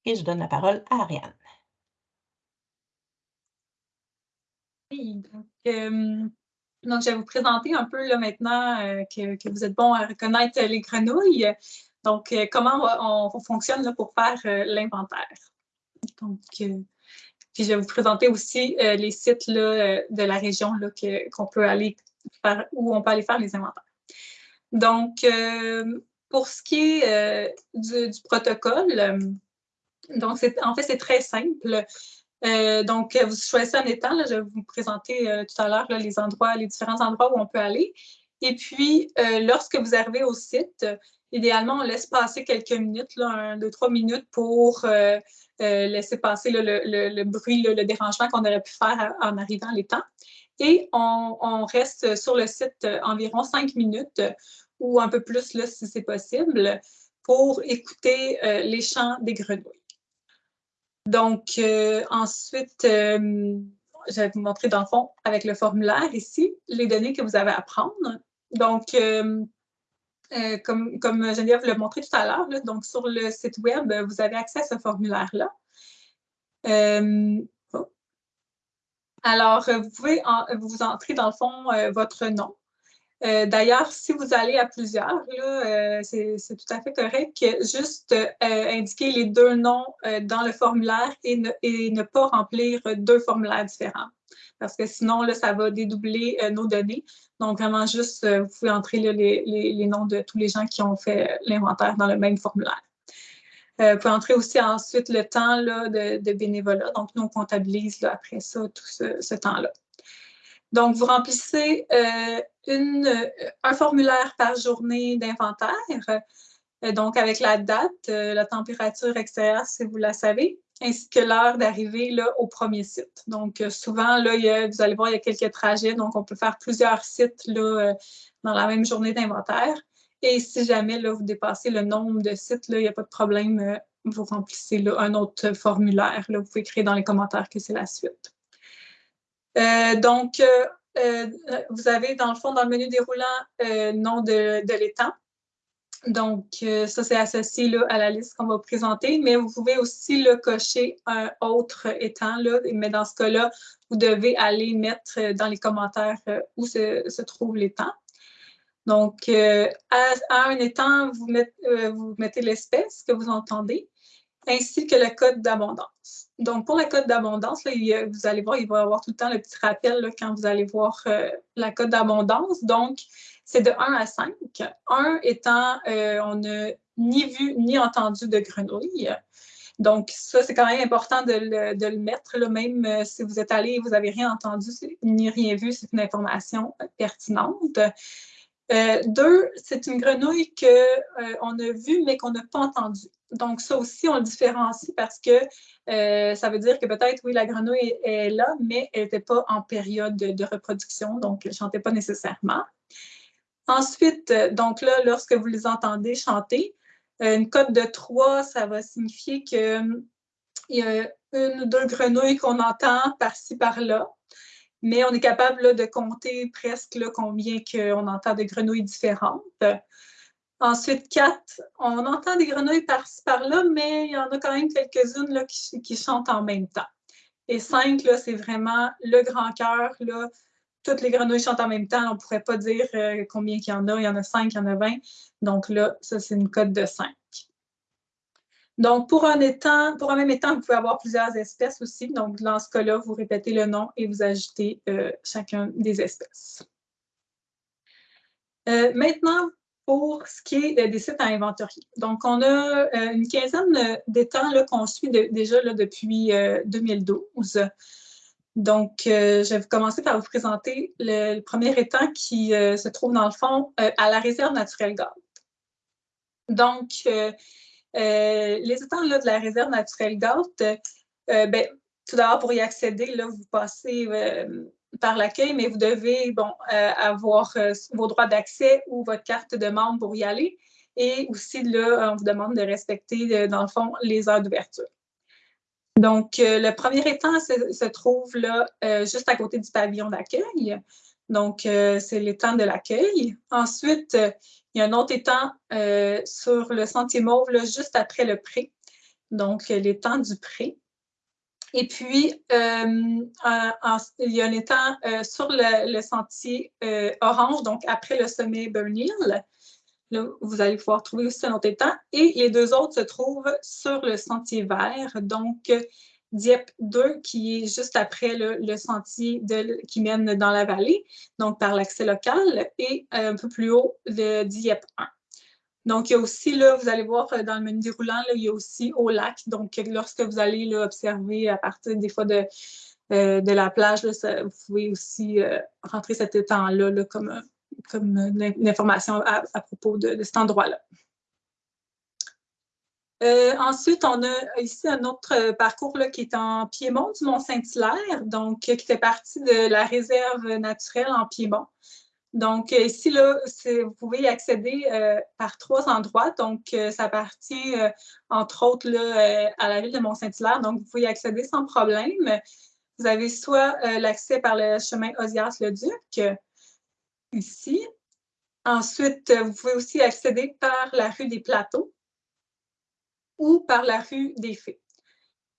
Et je donne la parole à Ariane. Euh, donc, je vais vous présenter un peu là, maintenant euh, que, vous êtes bon à reconnaître les grenouilles. Donc, euh, comment on, fonctionne pour faire l'inventaire? Donc, puis je vais vous présenter aussi les sites de la région qu'on peut aller où on peut aller faire les inventaires. Donc, pour ce qui est du, protocole, donc, en fait, c'est très simple. Euh, donc, vous choisissez un étang. je vais vous présenter euh, tout à l'heure les endroits, les différents endroits où on peut aller. Et puis, euh, lorsque vous arrivez au site, idéalement, on laisse passer quelques minutes, deux, trois minutes pour laisser passer le, bruit, le dérangement qu'on aurait pu faire en arrivant à l'étang. Et on, reste sur le site environ cinq minutes ou un peu plus si c'est possible pour écouter les chants des grenouilles. Donc, euh, ensuite, euh, je vais vous montrer dans le fond avec le formulaire ici les données que vous avez à prendre. Donc, euh, comme, comme Geneviève l'a montré tout à l'heure, donc sur le site web, vous avez accès à ce formulaire-là. Oh. Alors, vous pouvez vous entrer dans le fond votre nom, euh, d'ailleurs, si vous allez à plusieurs, euh, c'est tout à fait correct juste euh, indiquer les deux noms dans le formulaire et ne, pas remplir deux formulaires différents. Parce que sinon, ça va dédoubler nos données. Donc, vraiment, juste, vous pouvez entrer les, noms de tous les gens qui ont fait l'inventaire dans le même formulaire. vous pouvez entrer aussi ensuite le temps de, bénévolat. Donc, nous, on comptabilise après ça tout ce temps-là. Donc, vous remplissez euh, une, un formulaire par journée d'inventaire, euh, donc avec la date, euh, la température extérieure, si vous la savez, ainsi que l'heure d'arrivée au premier site. Donc, souvent, là, vous allez voir, il y a quelques trajets, donc on peut faire plusieurs sites là, dans la même journée d'inventaire. Et si jamais là, vous dépassez le nombre de sites, il n'y a pas de problème, vous remplissez un autre formulaire. Là, vous pouvez écrire dans les commentaires que c'est la suite. Euh, donc, euh, euh, vous avez dans le fond, dans le menu déroulant, le nom de, de l'étang. Donc, ça, c'est associé à la liste qu'on va présenter, mais vous pouvez aussi le cocher un autre étang, là, mais dans ce cas-là, vous devez aller mettre dans les commentaires où se, trouve l'étang. Donc, à, un étang, vous, mettez l'espèce que vous entendez, ainsi que le code d'abondance. Donc, pour la cote d'abondance, vous allez voir, il va y avoir tout le temps le petit rappel quand vous allez voir euh, la cote d'abondance. Donc, c'est de 1 à 5. 1 étant, euh, on n'a ni vu ni entendu de grenouille. Donc, ça, c'est quand même important de le, mettre, là, même euh, si vous êtes allé et vous n'avez rien entendu ni rien vu, c'est une information pertinente. deux, c'est une grenouille qu'on a vue mais qu'on n'a pas entendue. Donc, ça aussi, on le différencie parce que euh, ça veut dire que peut-être, oui, la grenouille est, là, mais elle n'était pas en période de, reproduction, donc elle ne chantait pas nécessairement. Ensuite, euh, donc là, lorsque vous les entendez chanter, euh, une cote de 3, ça va signifier qu'il y a une ou deux grenouilles qu'on entend par-ci, par-là, mais on est capable de compter presque là, combien on entend de grenouilles différentes. Ensuite, quatre, on entend des grenouilles par-ci, par-là, mais il y en a quand même quelques-unes qui, qui, chantent en même temps. Et cinq, c'est vraiment le grand cœur. Toutes les grenouilles chantent en même temps. On ne pourrait pas dire euh, combien il y en a. Il y en a cinq, il y en a vingt. Donc là, ça, c'est une cote de cinq. Donc, pour un, étang, pour un même étang, vous pouvez avoir plusieurs espèces aussi. Donc, dans ce cas-là, vous répétez le nom et vous ajoutez euh, chacun des espèces. Euh, maintenant, pour ce qui est des sites à inventorier. Donc, on a euh, une quinzaine d'étangs qu'on suit déjà là, depuis 2012. Donc, je vais commencer par vous présenter le, premier étang qui se trouve dans le fond à la réserve naturelle Galt. Donc, euh, les étangs de la réserve naturelle Galt, euh, ben, tout d'abord, pour y accéder, là, vous passez euh, par l'accueil, mais vous devez avoir vos droits d'accès ou votre carte de membre pour y aller. Et aussi, là, on vous demande de respecter, dans le fond, les heures d'ouverture. Donc, le premier étang se, trouve là, juste à côté du pavillon d'accueil. Donc, c'est l'étang de l'accueil. Ensuite, il y a un autre étang euh, sur le sentier Mauve, juste après le pré, donc l'étang du pré. Et puis, euh, il y a un étang euh, sur le, sentier orange, donc après le sommet Burnhill. Là, vous allez pouvoir trouver aussi un autre étang. Et les deux autres se trouvent sur le sentier vert, donc Dieppe 2, qui est juste après le, sentier qui mène dans la vallée, donc par l'accès local, et euh, un peu plus haut, le Dieppe 1. Donc, il y a aussi, là, vous allez voir euh, dans le menu déroulant, il y a aussi au lac. Donc, lorsque vous allez là, observer à partir des fois de, euh, de la plage, vous pouvez aussi rentrer cet étang-là comme, comme une information à, propos de cet endroit-là. Euh, ensuite, on a ici un autre euh, parcours là, qui est en Piémont du Mont-Saint-Hilaire, donc euh, qui fait partie de la réserve naturelle en Piémont. Donc, ici, là, vous pouvez y accéder par trois endroits. Donc, ça appartient, entre autres, là, à la ville de Mont-Saint-Hilaire. Donc, vous pouvez y accéder sans problème. Vous avez soit l'accès par le chemin Osias-le-Duc, ici. Ensuite, vous pouvez aussi accéder par la rue des Plateaux ou par la rue des Fées.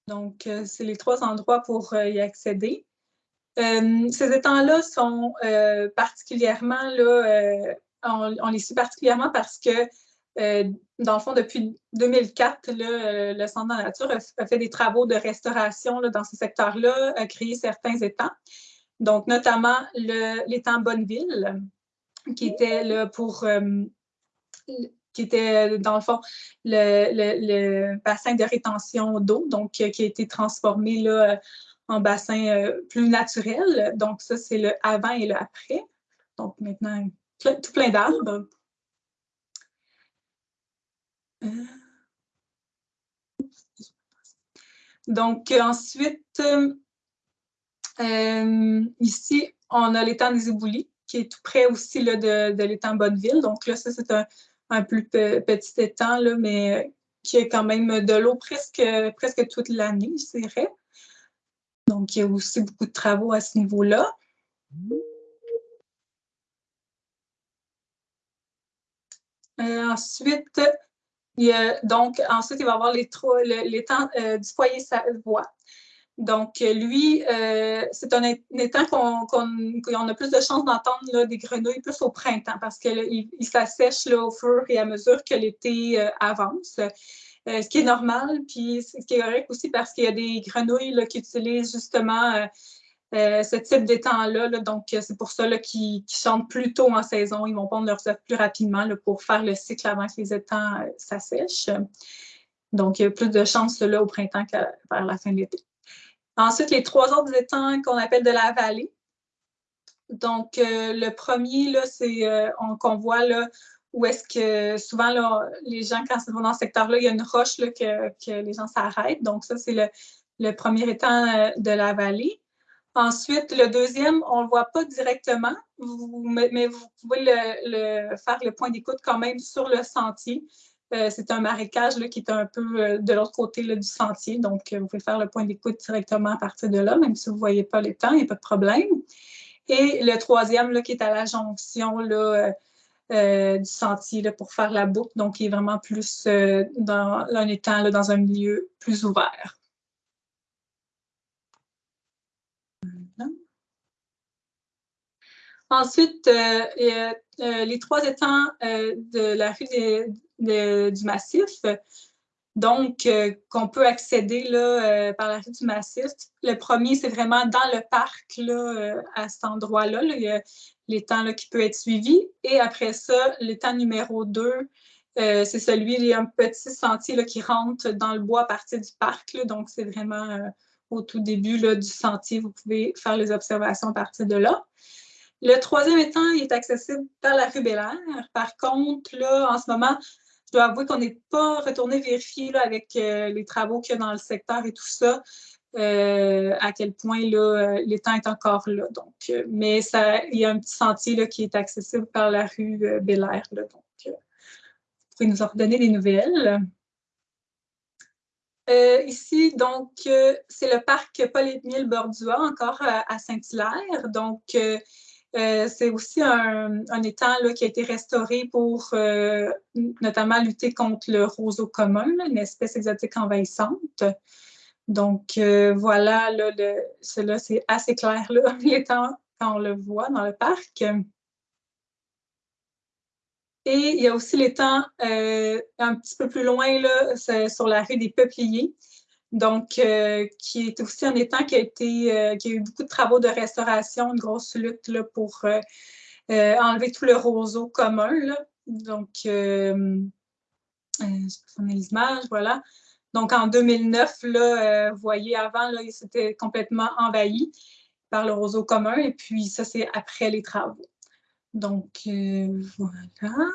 Donc, euh, c'est les trois endroits pour euh, y accéder. Euh, ces étangs-là sont particulièrement, on, les suit particulièrement parce que, dans le fond, depuis 2004, le Centre de la nature a, fait des travaux de restauration dans ce secteur-là, a créé certains étangs. Donc, notamment l'étang Bonneville, qui était là pour qui était, euh, dans le fond, le, bassin de rétention d'eau, donc euh, qui a été transformé là, euh, en bassin plus naturel. Donc, ça, c'est le avant et le après. Donc, maintenant, tout plein d'arbres. Donc, ensuite, ici, on a l'étang des Éboulis, qui est tout près aussi là, de, l'étang Bonneville. Donc là, ça, c'est un, un plus petit étang, là, mais qui a quand même de l'eau presque, presque toute l'année, je dirais. Donc, il y a aussi beaucoup de travaux à ce niveau-là. Euh, ensuite, il y a, donc, ensuite, il va y avoir l'étang euh, du foyer Savoie. Donc, lui, euh, c'est un, étang qu'on a plus de chances d'entendre des grenouilles plus au printemps parce qu'il il, s'assèche au fur et à mesure que l'été euh, avance. Euh, ce qui est normal, puis ce qui est correct aussi parce qu'il y a des grenouilles qui utilisent justement ce type d'étang-là. donc, c'est pour ça qu'ils chantent plus tôt en saison. Ils vont pondre leurs œufs plus rapidement pour faire le cycle avant que les étangs s'assèchent. Donc, il y a plus de chances là, au printemps qu'à vers la fin de l'été. Ensuite, les trois autres étangs qu'on appelle de la vallée. Donc, euh, le premier, c'est euh, qu'on voit là, où est-ce que souvent, les gens, quand ils vont dans ce secteur-là, il y a une roche que, les gens s'arrêtent. Donc, ça, c'est le, premier étang euh, de la vallée. Ensuite, le deuxième, on ne le voit pas directement, mais vous pouvez faire le point d'écoute quand même sur le sentier. Euh, c'est un marécage qui est un peu euh, de l'autre côté du sentier. Donc, euh, vous pouvez faire le point d'écoute directement à partir de là, même si vous ne voyez pas les temps, il n'y a pas de problème. Et le troisième là, qui est à la jonction du sentier pour faire la boucle, donc il est vraiment plus dans un étang dans un milieu plus ouvert. Ensuite, les trois étangs de la rue des, du massif. donc qu'on peut accéder là, par la rue du Massif. Le premier, c'est vraiment dans le parc, là, à cet endroit-là. Il y a l'étang qui peut être suivi. Et après ça, l'étang numéro 2, c'est celui, il y a un petit sentier là, qui rentre dans le bois à partir du parc. donc, c'est vraiment au tout début là, du sentier. Vous pouvez faire les observations à partir de là. Le troisième étang est accessible par la rue Belair. Par contre, là, en ce moment, je dois avouer qu'on n'est pas retourné vérifier là, avec euh, les travaux qu'il y a dans le secteur et tout ça, euh, à quel point euh, l'étang est encore là. Donc, mais ça, il y a un petit sentier là, qui est accessible par la rue Belair. donc, vous pouvez nous en redonner des nouvelles. ici, donc, c'est le parc Paul-Émile Bordua, encore à Saint-Hilaire. Donc, c'est aussi un, étang qui a été restauré pour euh, notamment lutter contre le roseau commun, une espèce exotique envahissante. Donc, euh, voilà, là, cela, c'est assez clair, l'étang, quand on le voit dans le parc. Et il y a aussi l'étang un petit peu plus loin, là, sur la rue des Peupliers donc euh, qui est aussi un étang qui a été euh, qui a eu beaucoup de travaux de restauration, une grosse lutte pour euh, enlever tout le roseau commun. Donc, je peux l'image, voilà. Donc, en 2009, là, vous voyez, avant, là, c'était complètement envahi par le roseau commun, et puis ça, c'est après les travaux. Donc, voilà,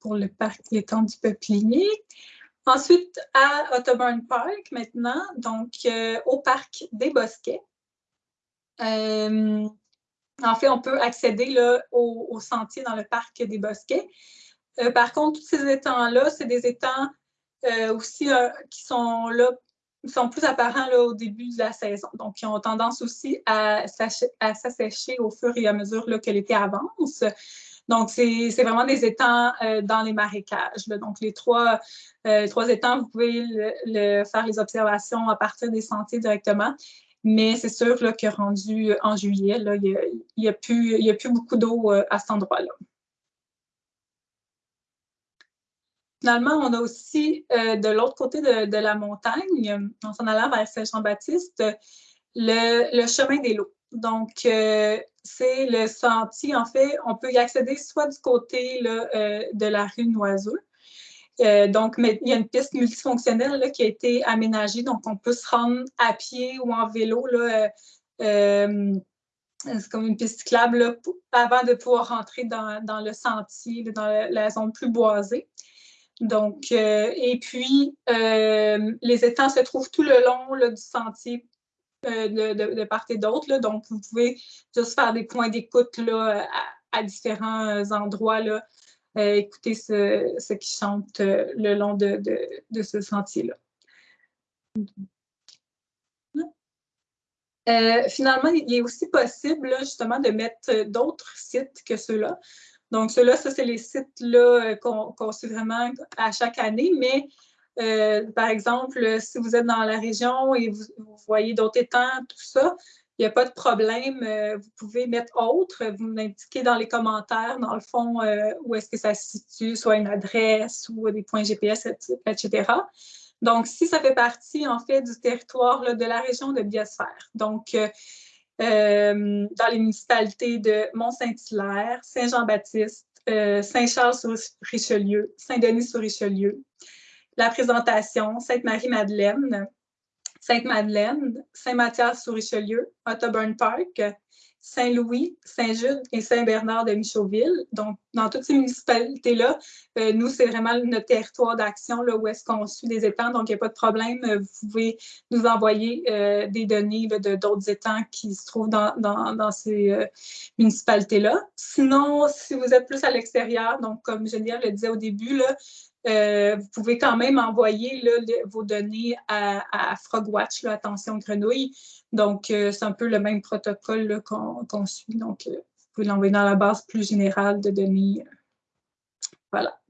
pour le parc l'étang du Peuplier. Ensuite, à Ottoburn Park, maintenant, donc euh, au parc des Bosquets. Euh, en fait, on peut accéder là, au, sentier dans le parc des Bosquets. Euh, par contre, tous ces étangs-là, c'est des étangs aussi qui sont là, sont plus apparents là, au début de la saison. Donc, ils ont tendance aussi à s'assécher au fur et à mesure là, que l'été avance. Donc, c'est vraiment des étangs euh, dans les marécages. Donc, les trois, euh, trois étangs, vous pouvez le, faire les observations à partir des sentiers directement. Mais c'est sûr que rendu en juillet, il n'y a, a, plus, a plus beaucoup d'eau euh, à cet endroit-là. Finalement, on a aussi de l'autre côté de, la montagne, en s'en allant vers Saint-Jean-Baptiste, le, le, chemin des lots. Donc, c'est le sentier, en fait, on peut y accéder soit du côté euh, de la rue Noiseux. Euh, donc, il y a une piste multifonctionnelle qui a été aménagée, donc on peut se rendre à pied ou en vélo. Euh, c'est comme une piste cyclable avant de pouvoir rentrer dans, le sentier, dans la, zone plus boisée. Donc, et puis, les étangs se trouvent tout le long du sentier euh, de, part et d'autre. Donc, vous pouvez juste faire des points d'écoute à, différents endroits, là, euh, écouter ce, qui chante euh, le long de, ce sentier-là. finalement, il est aussi possible justement de mettre d'autres sites que ceux-là. Donc, ceux-là, ça, c'est les sites qu'on suit vraiment à chaque année, mais euh, par exemple, si vous êtes dans la région et vous, voyez d'autres étangs, tout ça, il n'y a pas de problème. Euh, vous pouvez mettre autre, vous m'indiquez dans les commentaires, dans le fond, euh, où est-ce que ça se situe, soit une adresse ou des points GPS, etc. Donc, si ça fait partie, en fait, du territoire de la région de Biosphère, donc dans les municipalités de Mont-Saint-Hilaire, Saint-Jean-Baptiste, Saint-Charles-sur-Richelieu, Saint-Denis-sur-Richelieu, la présentation, Sainte-Marie-Madeleine, Sainte-Madeleine, Saint-Mathias-sur-Richelieu, Ottoburn Park, Saint-Louis, Saint-Jude et Saint-Bernard de Michauville. Donc, dans toutes ces municipalités-là, euh, nous, c'est vraiment notre territoire d'action là, où est-ce qu'on suit des étangs. Donc, il n'y a pas de problème. Vous pouvez nous envoyer euh, des données de d'autres étangs qui se trouvent dans, dans, ces euh, municipalités-là. Sinon, si vous êtes plus à l'extérieur, donc comme Geneviève le disait au début, là, euh, vous pouvez quand même envoyer vos données à, Frogwatch, attention grenouille. Donc, euh, c'est un peu le même protocole qu'on suit. Donc, euh, vous pouvez l'envoyer dans la base plus générale de données. voilà.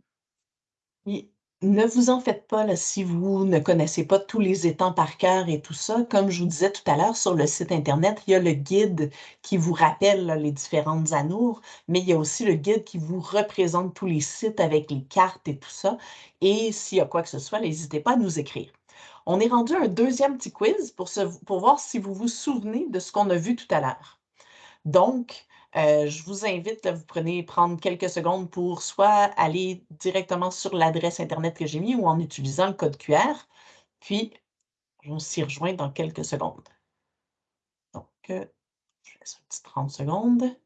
nous ne vous en faites pas si vous ne connaissez pas tous les étangs par cœur et tout ça. Comme je vous disais tout à l'heure, sur le site Internet, il y a le guide qui vous rappelle les différentes anours, mais il y a aussi le guide qui vous représente tous les sites avec les cartes et tout ça. Et s'il y a quoi que ce soit, n'hésitez pas à nous écrire. On est rendu un deuxième petit quiz pour voir si vous vous souvenez de ce qu'on a vu tout à l'heure. Donc, euh, je vous invite, vous prenez prendre quelques secondes pour soit aller directement sur l'adresse Internet que j'ai mis ou en utilisant le code QR. Puis, on s'y rejoint dans quelques secondes. Donc, euh, je laisse un petit 30 secondes.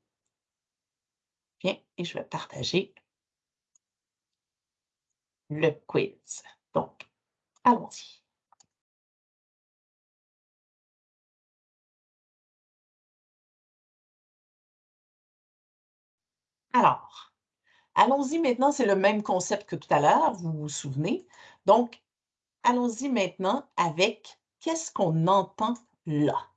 Bien, et je vais partager le quiz. Donc, allons-y. Alors, allons-y maintenant, c'est le même concept que tout à l'heure, vous vous souvenez. Donc, allons-y maintenant avec qu'est-ce qu'on entend là?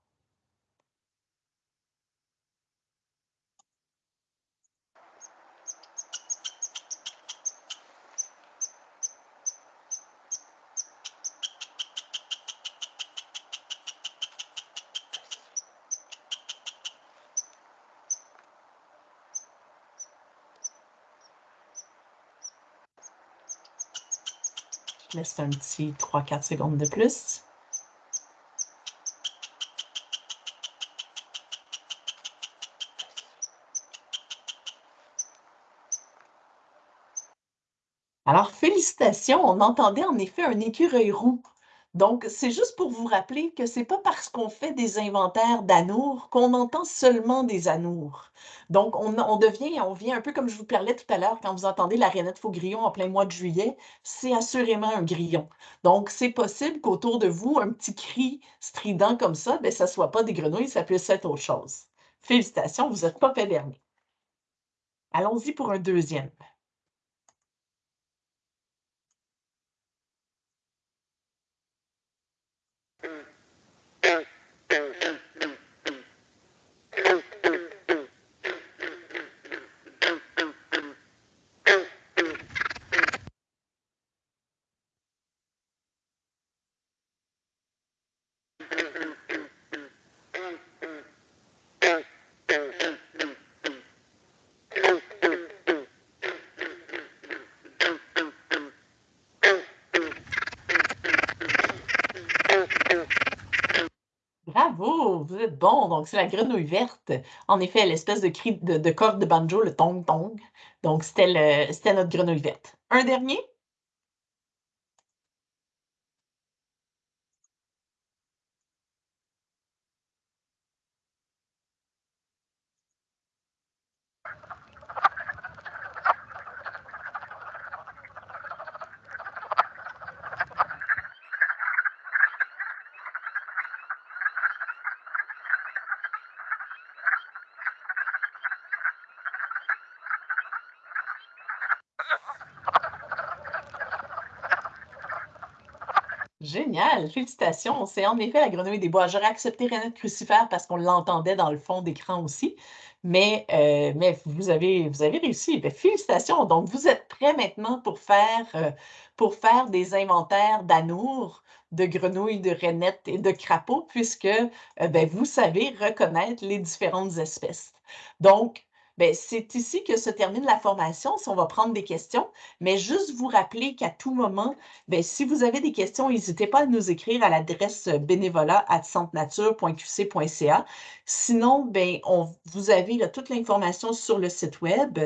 Un petit 3-4 secondes de plus. Alors, félicitations, on entendait en effet un écureuil roux. Donc, c'est juste pour vous rappeler que c'est pas parce qu'on fait des inventaires d'anours qu'on entend seulement des anours. Donc, on, devient, on vient un peu comme je vous parlais tout à l'heure, quand vous entendez la rainette faux grillon en plein mois de juillet, c'est assurément un grillon. Donc, c'est possible qu'autour de vous, un petit cri strident comme ça, ben, ça ne soit pas des grenouilles, ça puisse être autre chose. Félicitations, vous n'êtes pas dernier. Allons-y pour un deuxième. Donc, c'est la grenouille verte. En effet, l'espèce de cri de, corde de banjo, le tong-tong. Donc, c'était notre grenouille verte. Un dernier? Génial, félicitations. C'est en effet la grenouille des bois. J'aurais accepté Renette Crucifère parce qu'on l'entendait dans le fond d'écran aussi, mais, euh, vous, avez, réussi. Ben, félicitations. Donc, vous êtes prêts maintenant pour faire, euh, des inventaires d'anours, de grenouilles, de rainettes et de crapauds, puisque euh, ben, vous savez reconnaître les différentes espèces. Donc, ben, c'est ici que se termine la formation. Si on va prendre des questions, mais juste vous rappeler qu'à tout moment, ben, si vous avez des questions, n'hésitez pas à nous écrire à l'adresse bénévolat Sinon, ben, on, vous avez toute l'information sur le site web.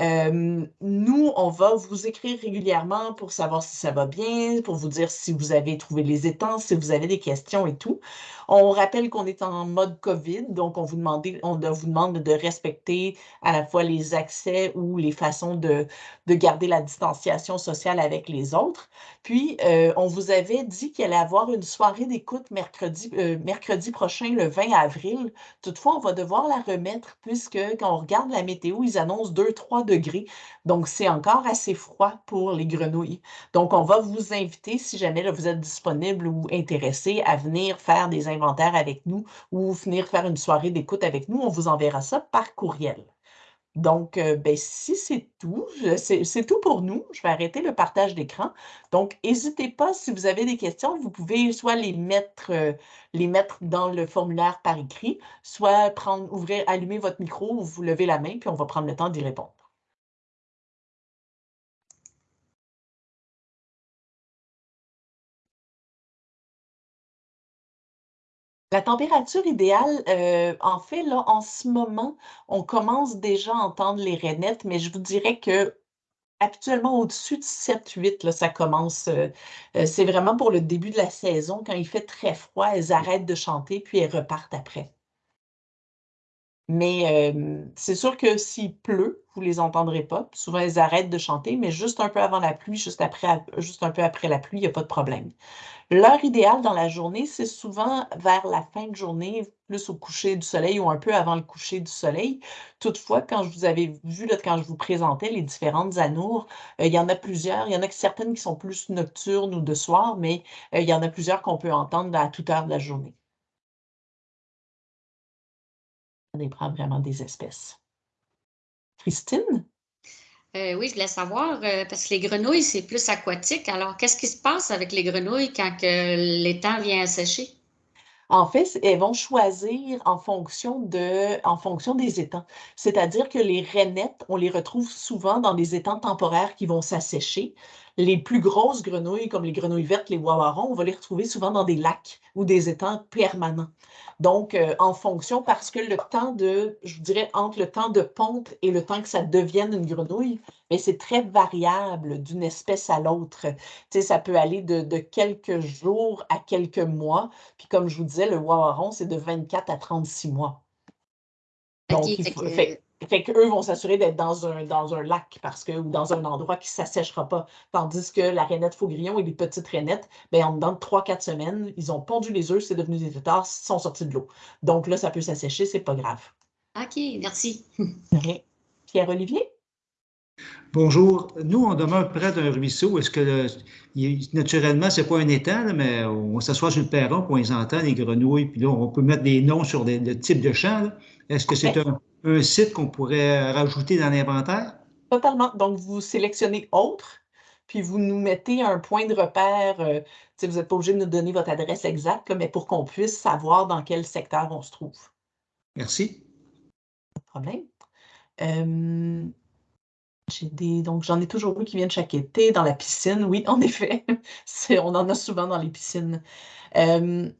nous, on va vous écrire régulièrement pour savoir si ça va bien, pour vous dire si vous avez trouvé les étangs, si vous avez des questions et tout. On rappelle qu'on est en mode COVID, donc on vous, demande, on vous demande de respecter à la fois les accès ou les façons de, de garder la distanciation sociale avec les autres. Puis, euh, on vous avait dit qu'il allait avoir une soirée d'écoute mercredi, euh, mercredi prochain, le 20 avril. Toutefois, on va devoir la remettre puisque quand on regarde la météo, ils annoncent 2-3 degrés. Donc, c'est encore assez froid pour les grenouilles. Donc, on va vous inviter, si jamais vous êtes disponible ou intéressé, à venir faire des inventaires avec nous ou venir faire une soirée d'écoute avec nous. On vous enverra ça par courriel. Donc, euh, ben, si c'est tout, c'est tout pour nous. Je vais arrêter le partage d'écran. Donc, n'hésitez pas, si vous avez des questions, vous pouvez soit les mettre, euh, les mettre dans le formulaire par écrit, soit prendre, ouvrir, allumer votre micro ou vous levez la main, puis on va prendre le temps d'y répondre. La température idéale, euh, en fait, là, en ce moment, on commence déjà à entendre les rainettes, mais je vous dirais que actuellement, au-dessus de 7-8, ça commence. Euh, euh, c'est vraiment pour le début de la saison. Quand il fait très froid, elles arrêtent de chanter, puis elles repartent après. Mais c'est sûr que s'il pleut, vous ne les entendrez pas. Souvent, elles arrêtent de chanter, mais juste un peu avant la pluie, juste, après, juste un peu après la pluie, il n'y a pas de problème. L'heure idéale dans la journée, c'est souvent vers la fin de journée, plus au coucher du soleil ou un peu avant le coucher du soleil. Toutefois, quand je vous avais vu, quand je vous présentais les différentes anours, euh, il y en a plusieurs. Il y en a certaines qui sont plus nocturnes ou de soir, mais euh, il y en a plusieurs qu'on peut entendre à toute heure de la journée. Ça dépend vraiment des espèces. Christine? Euh, oui, je voulais savoir, euh, parce que les grenouilles, c'est plus aquatique. Alors, qu'est-ce qui se passe avec les grenouilles quand l'étang vient à sécher? En fait, elles vont choisir en fonction, de, en fonction des étangs. C'est-à-dire que les rainettes, on les retrouve souvent dans des étangs temporaires qui vont s'assécher. Les plus grosses grenouilles, comme les grenouilles vertes, les wawarons, on va les retrouver souvent dans des lacs ou des étangs permanents. Donc, euh, en fonction, parce que le temps de, je dirais, entre le temps de ponte et le temps que ça devienne une grenouille, mais c'est très variable d'une espèce à l'autre. Tu sais, ça peut aller de, quelques jours à quelques mois. Puis comme je vous disais, le wawaron, c'est de 24 à 36 mois. Donc, il faut, fait qu'eux vont s'assurer d'être dans un, dans un lac parce que, ou dans un endroit qui ne s'assèchera pas. Tandis que la rainette faugrillon et les petites rainettes, ben, en dedans de 3-4 semaines, ils ont pondu les œufs, c'est devenu des têtards, ils sont sortis de l'eau. Donc là, ça peut s'assécher, c'est pas grave. OK, merci. Pierre-Olivier? Bonjour. Nous, on demeure près d'un ruisseau. Est-ce que, naturellement, ce n'est pas un étang, mais on s'assoit sur le perron, pour on les entend, les grenouilles, puis là, on peut mettre des noms sur des, le type de champ. Est-ce que c'est un, un site qu'on pourrait rajouter dans l'inventaire? Totalement. Donc, vous sélectionnez autre, puis vous nous mettez un point de repère. Euh, vous n'êtes pas obligé de nous donner votre adresse exacte, mais pour qu'on puisse savoir dans quel secteur on se trouve. Merci. Pas de problème. Euh, des, donc, j'en ai toujours vu qui viennent chaque été dans la piscine. Oui, en effet, on en a souvent dans les piscines. Euh,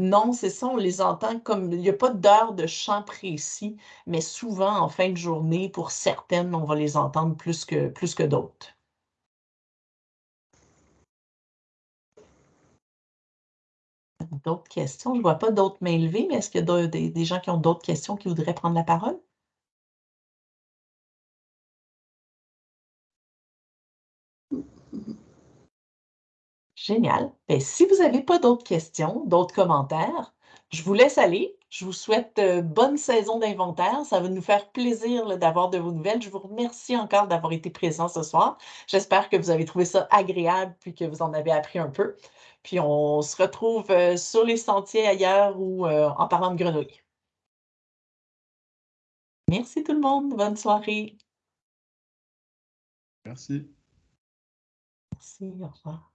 non, c'est ça, on les entend comme il n'y a pas d'heure de chant précis, mais souvent en fin de journée, pour certaines, on va les entendre plus que, plus que d'autres. D'autres questions? Je ne vois pas d'autres mains levées, mais est-ce qu'il y a des gens qui ont d'autres questions qui voudraient prendre la parole? Génial. Ben, si vous n'avez pas d'autres questions, d'autres commentaires, je vous laisse aller. Je vous souhaite euh, bonne saison d'inventaire. Ça va nous faire plaisir d'avoir de vos nouvelles. Je vous remercie encore d'avoir été présent ce soir. J'espère que vous avez trouvé ça agréable puis que vous en avez appris un peu. Puis on se retrouve euh, sur les sentiers ailleurs ou euh, en parlant de grenouilles. Merci tout le monde. Bonne soirée. Merci. Merci. Au revoir.